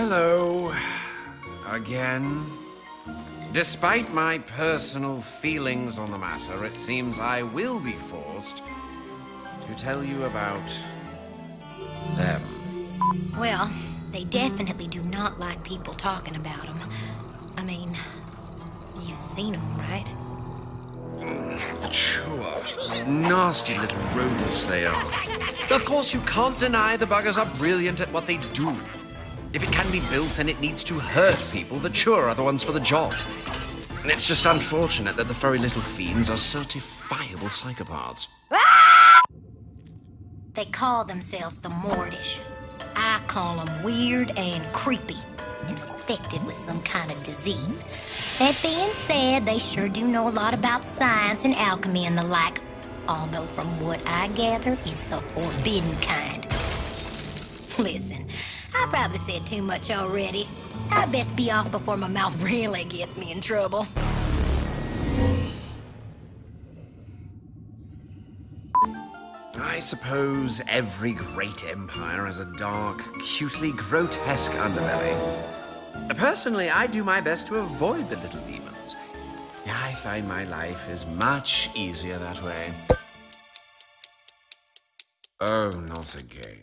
Hello. Again. Despite my personal feelings on the matter, it seems I will be forced to tell you about them. Well, they definitely do not like people talking about them. I mean, you've seen them, right? Mm, sure. Nasty little rodents they are. Of course, you can't deny the buggers are brilliant at what they do. If it can be built, then it needs to hurt people that sure are the ones for the job. And it's just unfortunate that the furry little fiends are certifiable psychopaths. They call themselves the Mordish. I call them weird and creepy, infected with some kind of disease. That being said, they sure do know a lot about science and alchemy and the like. Although from what I gather, it's the forbidden kind. Listen, I probably said too much already. I best be off before my mouth really gets me in trouble. I suppose every great empire has a dark, cutely grotesque underbelly. Personally, I do my best to avoid the little demons. I find my life is much easier that way. Oh, not again.